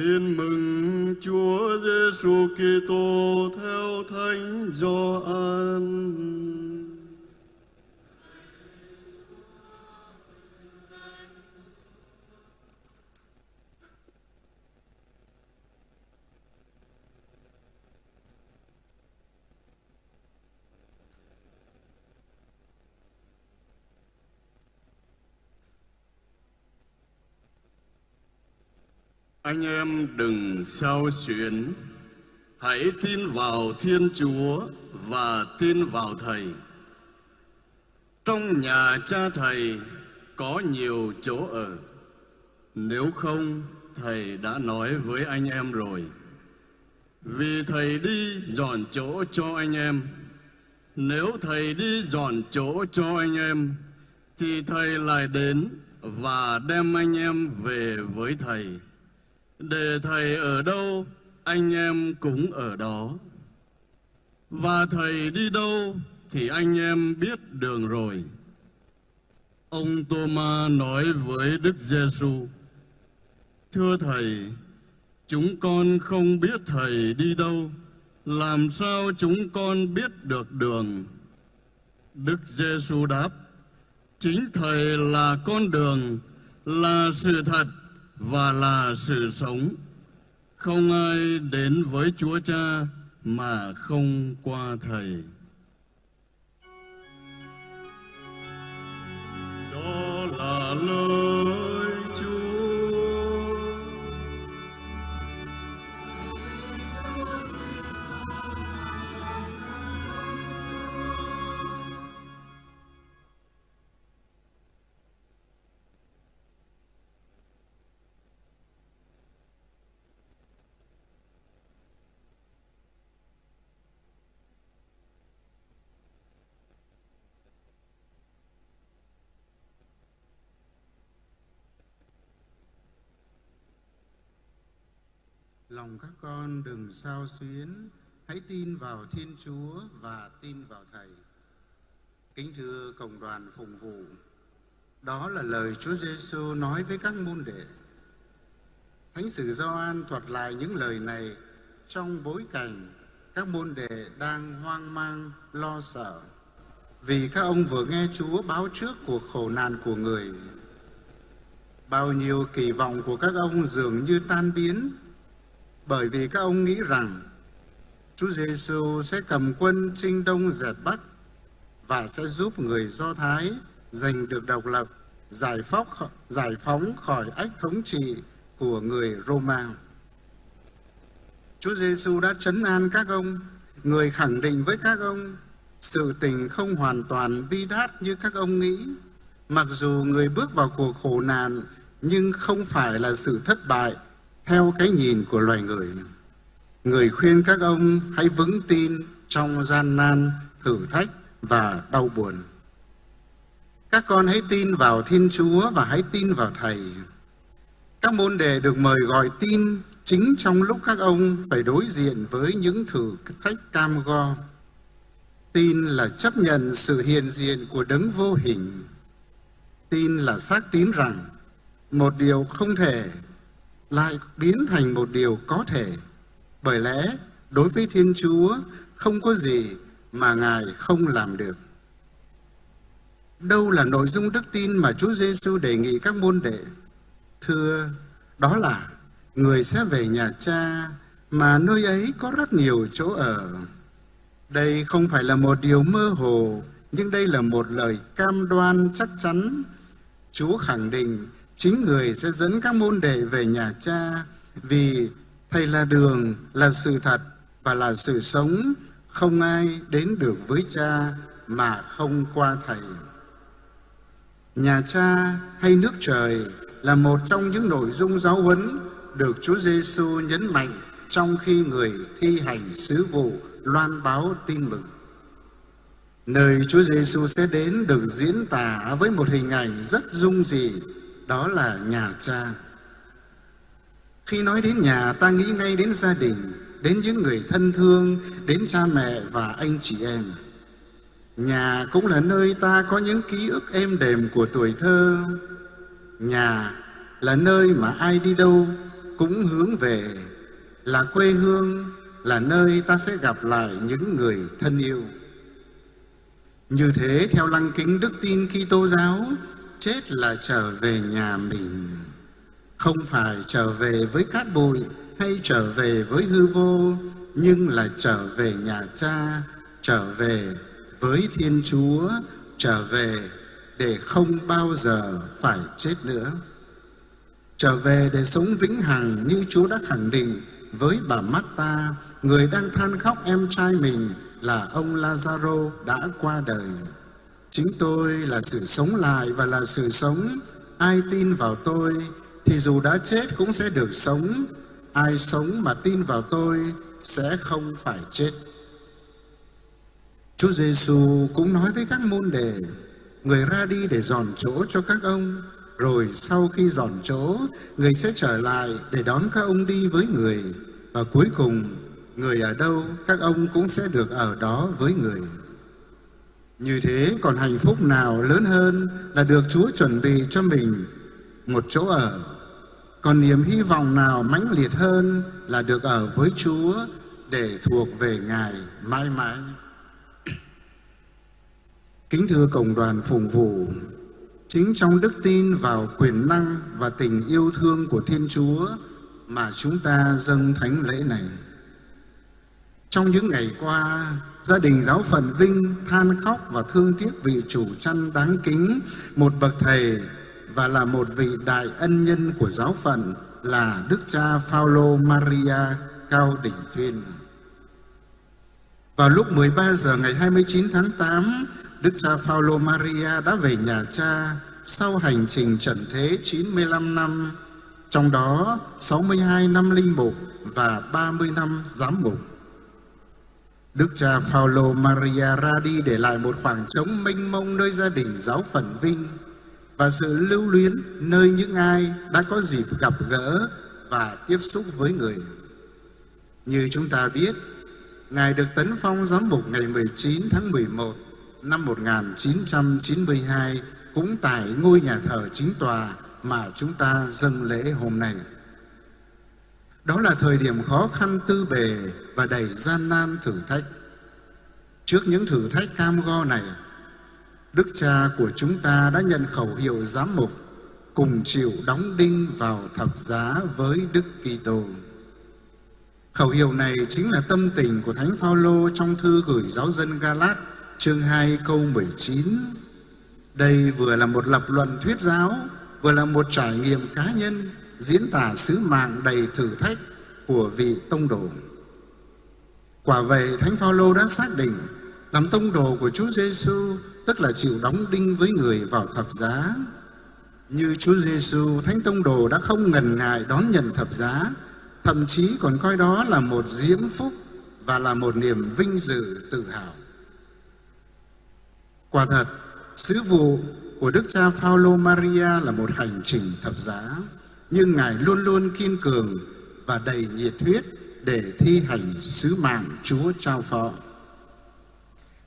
Tin mừng Chúa Giêsu Kitô theo Thánh Gioan. Anh em đừng sao xuyến, hãy tin vào Thiên Chúa và tin vào Thầy. Trong nhà cha Thầy có nhiều chỗ ở, nếu không Thầy đã nói với anh em rồi. Vì Thầy đi dọn chỗ cho anh em, nếu Thầy đi dọn chỗ cho anh em, thì Thầy lại đến và đem anh em về với Thầy để thầy ở đâu, anh em cũng ở đó. Và thầy đi đâu thì anh em biết đường rồi. Ông Thomas nói với Đức Giêsu thưa thầy, chúng con không biết thầy đi đâu. Làm sao chúng con biết được đường? Đức Giêsu đáp, chính thầy là con đường, là sự thật và là sự sống. Không ai đến với Chúa Cha mà không qua Thầy. Lòng các con đừng sao xuyến, hãy tin vào Thiên Chúa và tin vào Thầy. Kính thưa cộng đoàn phụng vụ, đó là lời Chúa Giêsu nói với các môn đệ. Thánh sử Gioan thuật lại những lời này trong bối cảnh các môn đệ đang hoang mang, lo sợ vì các ông vừa nghe Chúa báo trước cuộc khổ nạn của người. Bao nhiêu kỳ vọng của các ông dường như tan biến bởi vì các ông nghĩ rằng Chúa Giêsu sẽ cầm quân chinh đông dẹp bắc và sẽ giúp người Do Thái giành được độc lập, giải phóng, giải phóng khỏi ách thống trị của người Roma. Chúa Giêsu đã trấn an các ông, người khẳng định với các ông sự tình không hoàn toàn bi đát như các ông nghĩ. Mặc dù người bước vào cuộc khổ nạn nhưng không phải là sự thất bại theo cái nhìn của loài người. Người khuyên các ông hãy vững tin trong gian nan, thử thách và đau buồn. Các con hãy tin vào Thiên Chúa và hãy tin vào Thầy. Các môn đề được mời gọi tin chính trong lúc các ông phải đối diện với những thử thách cam go. Tin là chấp nhận sự hiện diện của đấng vô hình. Tin là xác tín rằng một điều không thể lại biến thành một điều có thể. Bởi lẽ đối với Thiên Chúa không có gì mà Ngài không làm được. Đâu là nội dung đức tin mà Chúa Giêsu đề nghị các môn đệ? Thưa, đó là người sẽ về nhà cha mà nơi ấy có rất nhiều chỗ ở. Đây không phải là một điều mơ hồ, nhưng đây là một lời cam đoan chắc chắn. Chúa khẳng định chính người sẽ dẫn các môn đệ về nhà cha, vì thầy là đường, là sự thật và là sự sống không ai đến được với cha mà không qua thầy nhà cha hay nước trời là một trong những nội dung giáo huấn được Chúa Giêsu nhấn mạnh trong khi người thi hành sứ vụ loan báo tin mừng. Nơi Chúa Giêsu sẽ đến được diễn tả với một hình ảnh rất dung dị đó là nhà cha. Khi nói đến nhà ta nghĩ ngay đến gia đình, đến những người thân thương, đến cha mẹ và anh chị em. Nhà cũng là nơi ta có những ký ức êm đềm của tuổi thơ. Nhà là nơi mà ai đi đâu cũng hướng về là quê hương, là nơi ta sẽ gặp lại những người thân yêu. Như thế theo lăng kính đức tin Kitô giáo, chết là trở về nhà mình, không phải trở về với cát bụi hay trở về với hư vô, nhưng là trở về nhà cha, trở về với Thiên Chúa, trở về để không bao giờ phải chết nữa. Trở về để sống vĩnh hằng như Chúa đã khẳng định với bà Marta, người đang than khóc em trai mình là ông Lazaro đã qua đời. Chính tôi là sự sống lại và là sự sống. Ai tin vào tôi thì dù đã chết cũng sẽ được sống. Ai sống mà tin vào tôi sẽ không phải chết. Chúa Giêsu cũng nói với các môn đệ, người ra đi để dọn chỗ cho các ông, rồi sau khi dọn chỗ, người sẽ trở lại để đón các ông đi với người, và cuối cùng người ở đâu các ông cũng sẽ được ở đó với người. Như thế còn hạnh phúc nào lớn hơn là được Chúa chuẩn bị cho mình một chỗ ở. Còn niềm hy vọng nào mãnh liệt hơn là được ở với Chúa để thuộc về Ngài mãi mãi. Kính thưa Cộng đoàn phùng vụ, chính trong đức tin vào quyền năng và tình yêu thương của Thiên Chúa mà chúng ta dâng thánh lễ này. Trong những ngày qua, gia đình giáo phận Vinh than khóc và thương tiếc vị chủ chăn đáng kính, một bậc thầy và là một vị đại ân nhân của giáo phận là Đức cha Phaolô Maria Cao Đỉnh Thuyên. Vào lúc 13 giờ ngày 29 tháng 8, Đức cha Phaolô Maria đã về nhà cha sau hành trình trần thế 95 năm, trong đó 62 năm linh mục và 30 năm giám mục. Đức cha Phaolô Maria ra đi để lại một khoảng trống mênh mông nơi gia đình giáo phận Vinh và sự lưu luyến nơi những ai đã có dịp gặp gỡ và tiếp xúc với người. Như chúng ta biết, Ngài được tấn phong giám mục ngày 19 tháng 11 năm 1992 cũng tại ngôi nhà thờ chính tòa mà chúng ta dâng lễ hôm nay. Đó là thời điểm khó khăn tư bề và đầy gian nan thử thách. Trước những thử thách cam go này, Đức cha của chúng ta đã nhận khẩu hiệu giám mục cùng chịu đóng đinh vào thập giá với Đức Kitô. Khẩu hiệu này chính là tâm tình của Thánh Phaolô trong thư gửi giáo dân Galat chương 2 câu 19. Đây vừa là một lập luận thuyết giáo, vừa là một trải nghiệm cá nhân diễn tả sứ mạng đầy thử thách của vị tông đồ. Quả vậy, Thánh Phaolô đã xác định làm tông đồ của Chúa Giêsu tức là chịu đóng đinh với người vào thập giá. Như Chúa Giêsu, Thánh tông đồ đã không ngần ngại đón nhận thập giá, thậm chí còn coi đó là một diễm phúc và là một niềm vinh dự tự hào. Quả thật, sứ vụ của Đức cha Phaolô Maria là một hành trình thập giá, nhưng Ngài luôn luôn kiên cường và đầy nhiệt huyết để thi hành sứ mạng Chúa trao phó.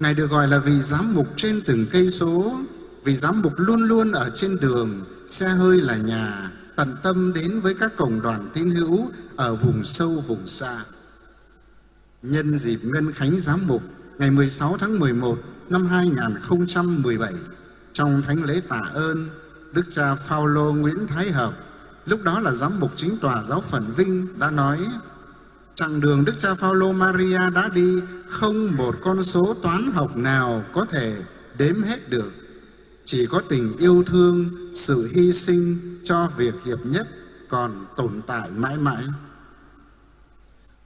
Ngài được gọi là vị giám mục trên từng cây số, vị giám mục luôn luôn ở trên đường, xe hơi là nhà, tận tâm đến với các cộng đoàn tín hữu ở vùng sâu vùng xa. Nhân dịp Ngân Khánh Giám mục ngày 16 tháng 11 năm 2017 trong thánh lễ tạ ơn Đức cha Phaolô Nguyễn Thái Hợp lúc đó là giám mục chính tòa giáo phận Vinh đã nói chặng đường Đức cha Phaolô Maria đã đi không một con số toán học nào có thể đếm hết được. Chỉ có tình yêu thương sự hy sinh cho việc hiệp nhất còn tồn tại mãi mãi.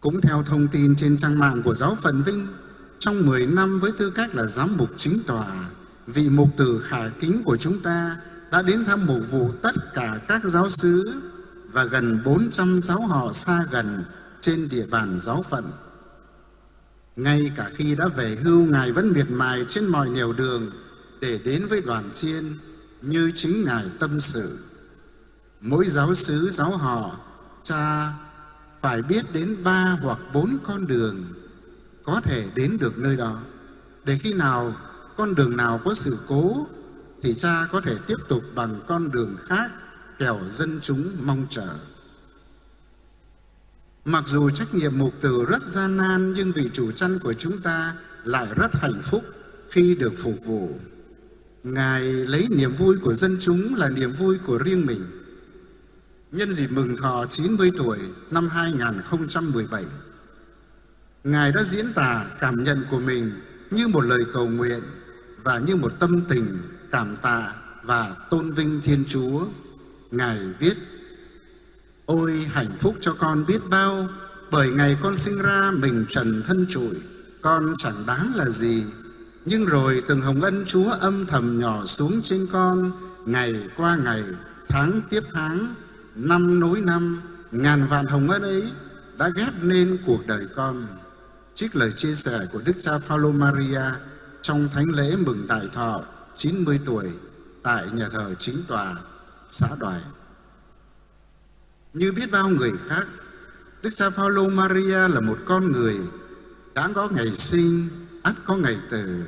Cũng theo thông tin trên trang mạng của giáo phận Vinh trong 10 năm với tư cách là giám mục chính tòa, vị mục tử khả kính của chúng ta đã đến thăm mục vụ tất cả các giáo sứ và gần 400 giáo họ xa gần trên địa bàn giáo phận. Ngay cả khi đã về hưu, Ngài vẫn miệt mài trên mọi nẻo đường để đến với đoàn chiên như chính Ngài tâm sự. Mỗi giáo sứ, giáo họ, cha phải biết đến ba hoặc bốn con đường có thể đến được nơi đó để khi nào con đường nào có sự cố thì cha có thể tiếp tục bằng con đường khác kẻo dân chúng mong chờ Mặc dù trách nhiệm mục tử rất gian nan nhưng vị chủ chăn của chúng ta lại rất hạnh phúc khi được phục vụ. Ngài lấy niềm vui của dân chúng là niềm vui của riêng mình. Nhân dịp mừng thọ 90 tuổi năm 2017, Ngài đã diễn tả cảm nhận của mình như một lời cầu nguyện và như một tâm tình cảm tạ và tôn vinh Thiên Chúa. Ngài viết, Ôi hạnh phúc cho con biết bao, bởi ngày con sinh ra mình trần thân trụi, con chẳng đáng là gì. Nhưng rồi từng hồng ân Chúa âm thầm nhỏ xuống trên con, ngày qua ngày, tháng tiếp tháng, năm nối năm, ngàn vạn hồng ân ấy đã ghép nên cuộc đời con. Trích lời chia sẻ của Đức cha Phaolô Maria trong thánh lễ mừng đại thọ 90 tuổi tại nhà thờ chính tòa xã Đoài. Như biết bao người khác, Đức cha Phaolô Maria là một con người đã có ngày sinh, ắt có ngày tử.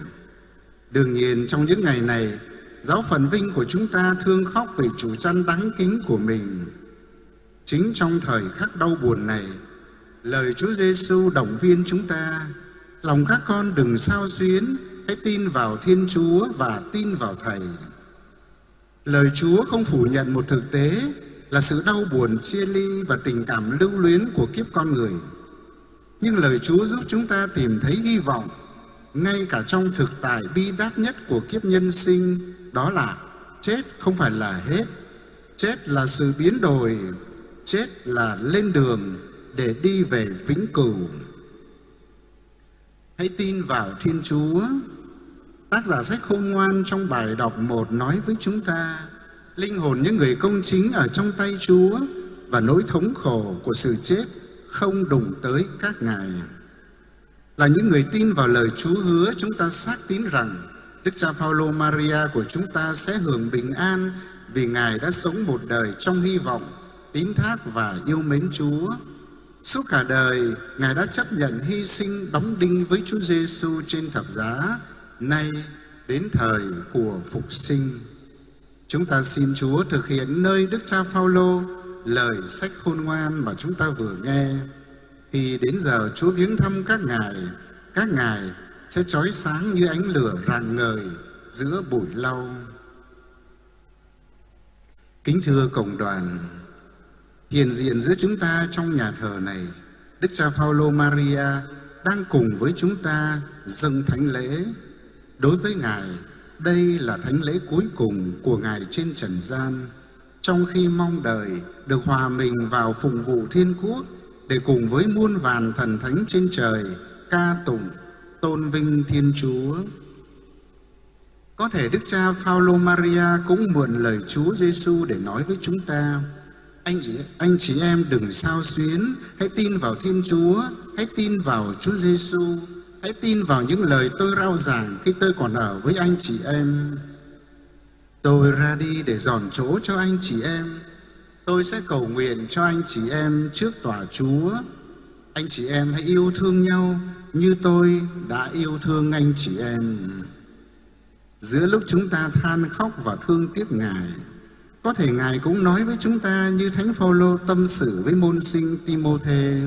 Đương nhiên trong những ngày này, giáo phận vinh của chúng ta thương khóc về chủ chăn đáng kính của mình. Chính trong thời khắc đau buồn này, lời Chúa Giêsu động viên chúng ta, lòng các con đừng sao xuyến, hãy tin vào Thiên Chúa và tin vào Thầy. Lời Chúa không phủ nhận một thực tế là sự đau buồn, chia ly và tình cảm lưu luyến của kiếp con người. Nhưng lời Chúa giúp chúng ta tìm thấy hy vọng, ngay cả trong thực tại bi đát nhất của kiếp nhân sinh, đó là chết không phải là hết chết là sự biến đổi, chết là lên đường để đi về vĩnh cửu hãy tin vào thiên chúa tác giả sách khôn ngoan trong bài đọc một nói với chúng ta linh hồn những người công chính ở trong tay chúa và nỗi thống khổ của sự chết không đụng tới các ngài là những người tin vào lời Chúa hứa chúng ta xác tín rằng Đức cha Phaolô Maria của chúng ta sẽ hưởng bình an vì Ngài đã sống một đời trong hy vọng, tín thác và yêu mến Chúa. Suốt cả đời, Ngài đã chấp nhận hy sinh đóng đinh với Chúa Giêsu trên thập giá, nay đến thời của phục sinh. Chúng ta xin Chúa thực hiện nơi Đức cha Phaolô lời sách khôn ngoan mà chúng ta vừa nghe khi đến giờ Chúa viếng thăm các ngài, các ngài sẽ trói sáng như ánh lửa rạng ngời giữa bụi lau. Kính thưa cộng đoàn, hiện diện giữa chúng ta trong nhà thờ này, Đức cha Phaolô Maria đang cùng với chúng ta dâng thánh lễ. Đối với Ngài, đây là thánh lễ cuối cùng của Ngài trên trần gian, trong khi mong đợi được hòa mình vào phụng vụ thiên quốc để cùng với muôn vàn thần thánh trên trời ca tụng tôn vinh Thiên Chúa. Có thể Đức Cha Phaolô Maria cũng mượn lời Chúa Giêsu để nói với chúng ta: anh chị anh chị em đừng sao xuyến, hãy tin vào Thiên Chúa, hãy tin vào Chúa Giêsu, hãy tin vào những lời tôi rao giảng khi tôi còn ở với anh chị em. Tôi ra đi để dọn chỗ cho anh chị em Tôi sẽ cầu nguyện cho anh chị em trước tòa Chúa. Anh chị em hãy yêu thương nhau như tôi đã yêu thương anh chị em. Giữa lúc chúng ta than khóc và thương tiếc Ngài, có thể Ngài cũng nói với chúng ta như Thánh Phaolô tâm sự với môn sinh Timôthê.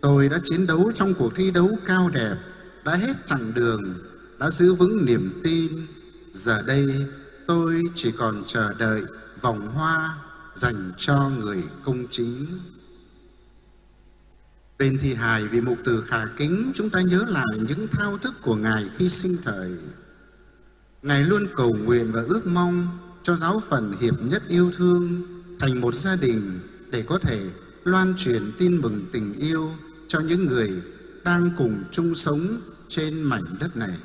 Tôi đã chiến đấu trong cuộc thi đấu cao đẹp, đã hết chặng đường, đã giữ vững niềm tin. Giờ đây tôi chỉ còn chờ đợi vòng hoa dành cho người công chính. Bên thi hài vì mục từ khả kính, chúng ta nhớ lại những thao thức của Ngài khi sinh thời. Ngài luôn cầu nguyện và ước mong cho giáo phận hiệp nhất yêu thương thành một gia đình để có thể loan truyền tin mừng tình yêu cho những người đang cùng chung sống trên mảnh đất này.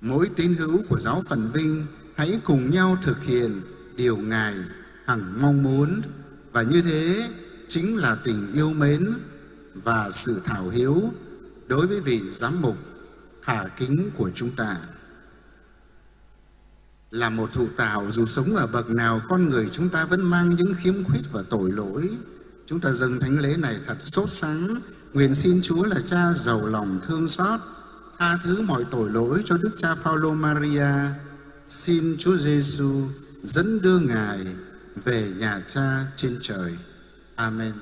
Mỗi tín hữu của giáo phận Vinh hãy cùng nhau thực hiện điều Ngài hằng mong muốn. Và như thế chính là tình yêu mến và sự thảo hiếu đối với vị giám mục khả kính của chúng ta. Là một thụ tạo, dù sống ở bậc nào, con người chúng ta vẫn mang những khiếm khuyết và tội lỗi. Chúng ta dâng thánh lễ này thật sốt sắng nguyện xin Chúa là Cha giàu lòng thương xót, tha thứ mọi tội lỗi cho Đức Cha Phaolô Maria xin Chúa Giêsu dẫn đưa ngài về nhà cha trên trời. Amen.